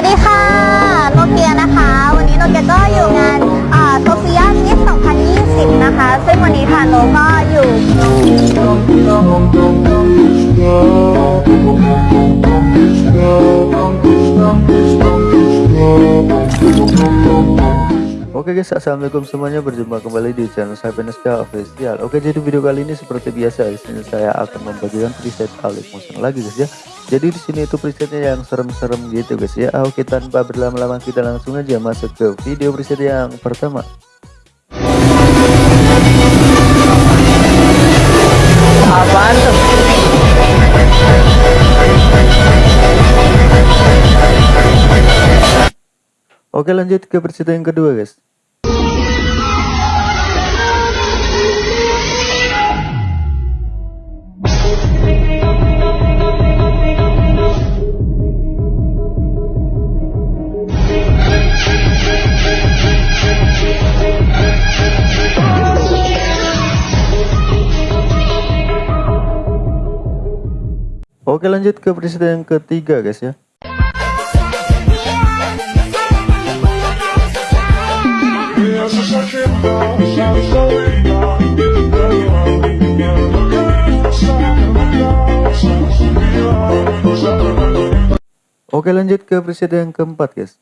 วัสดีค่ะโนเกียนะคะ วันนี้โนเกียก็อยู่งานโซเฟียมิส2020 นะคะ ซึ่งวันนี้ค่ะโนก็อยู่ Oke guys, assalamualaikum semuanya berjumpa kembali di channel saya Beneska Official. Oke, jadi video kali ini seperti biasa di sini saya akan membagikan preset Alex Motion lagi guys ya. Jadi di sini itu presetnya yang serem-serem gitu guys ya. Oke, tanpa berlama-lama kita langsung aja masuk ke video preset yang pertama. Apaan tuh? Oke, lanjut ke preset yang kedua guys. Oke lanjut ke preset yang ketiga guys ya. Oke lanjut ke preset yang keempat guys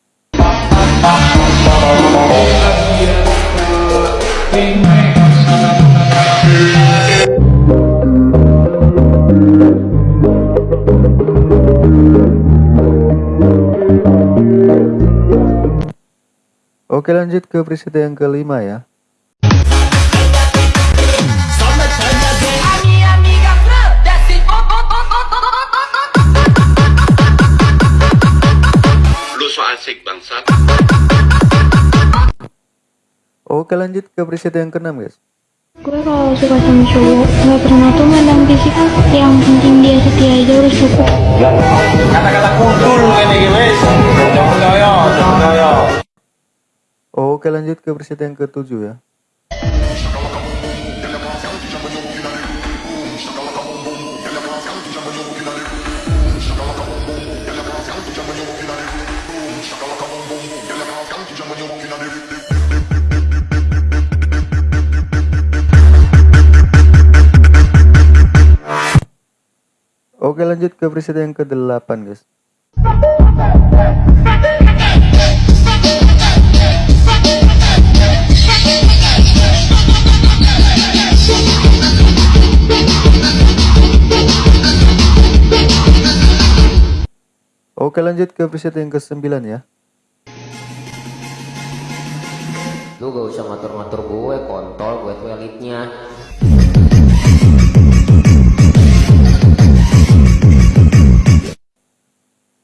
Oke lanjut ke preset yang kelima ya. Oke lanjut ke preset yang keenam guys Gue kalau suka sama cowok nggak pernah tuh mandang fisik kan yang penting dia setia aja udah cukup. Kata-kata kudul ini guys. Oke lanjut ke preset yang ketujuh ya. Oke lanjut ke preset yang ke-8 guys Oke lanjut ke preset yang ke-9 ya Lu gak usah ngatur-ngatur gue, kontol gue tuh elitnya.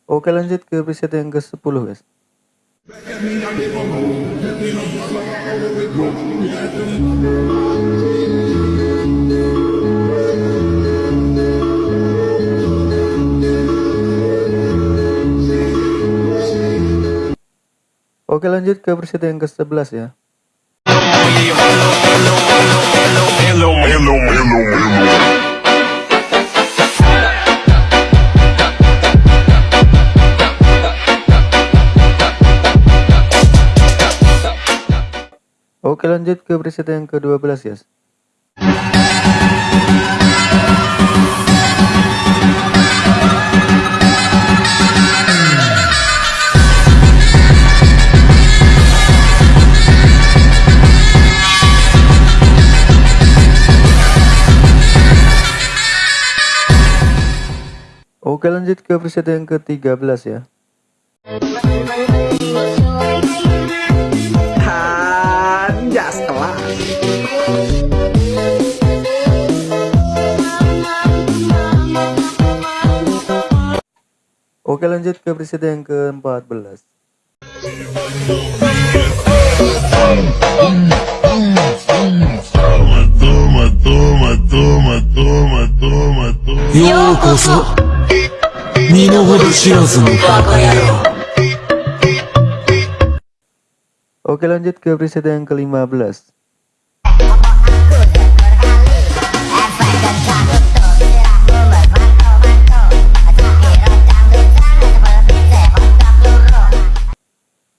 Oke lanjut ke preset yang ke-10 guys Oke lanjut ke preset yang ke-11 ya. Oke lanjut ke preset yang ke-12 guys Oke lanjut ke preset yang ke-13 ya. Oke lanjut ke preset yang ke-14. Yo, kosong. 身の程知らずのバカ野郎 Oke lanjut ke preset yang ke-15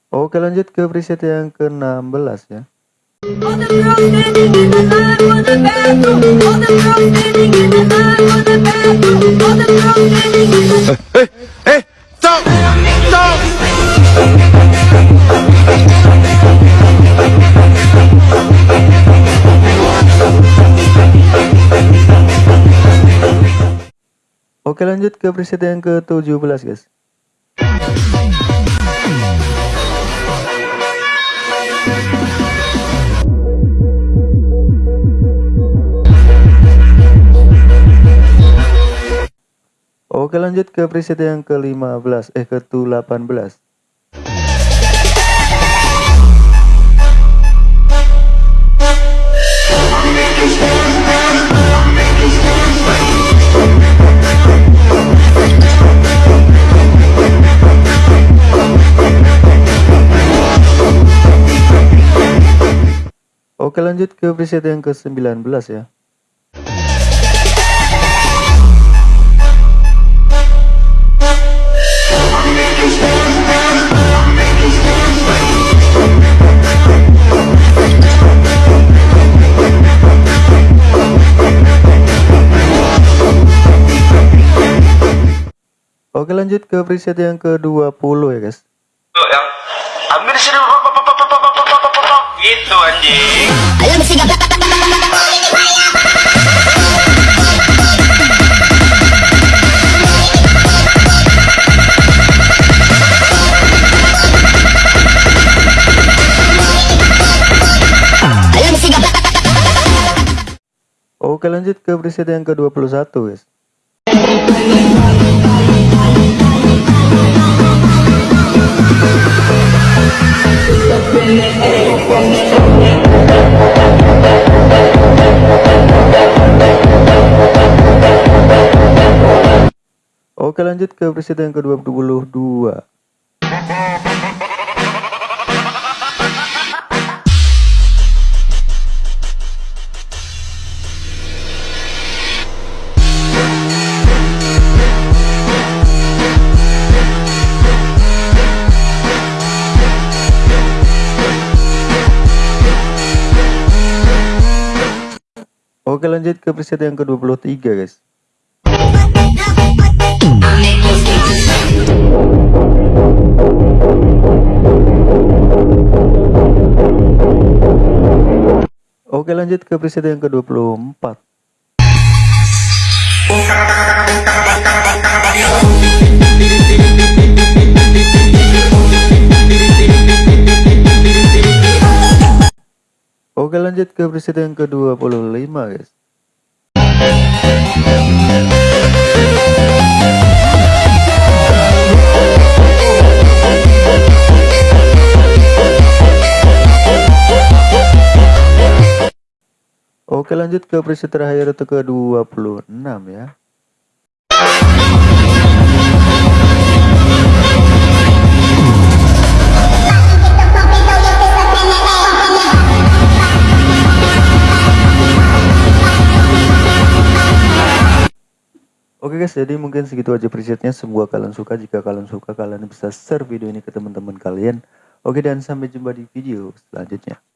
Oke Oke lanjut ke preset yang ke-16 ya. All the girls standing in the line for the bathroom. All the girls standing in the line for the bathroom. All the girls standing in the Oke lanjut ke preset yang ke-17 guys. Lanjut ke preset yang ke-15 eh ke-18. Oke lanjut ke preset yang ke-19 ya. Oke lanjut ke preset yang ke-20 ya guys. Ambil sini gitu anjing. Oke lanjut ke preset yang ke-21 guys. Oke lanjut ke preset yang ke-22 Oke lanjut ke preset yang ke-23 guys Oke lanjut ke preset yang ke-24 Oke lanjut ke preset yang ke-25 guys. Oke lanjut ke preset terakhir atau ke 26 ya guys, jadi mungkin segitu aja presetnya. Semoga kalian suka. Jika kalian suka, kalian bisa share video ini ke teman-teman kalian. Oke, dan sampai jumpa di video selanjutnya.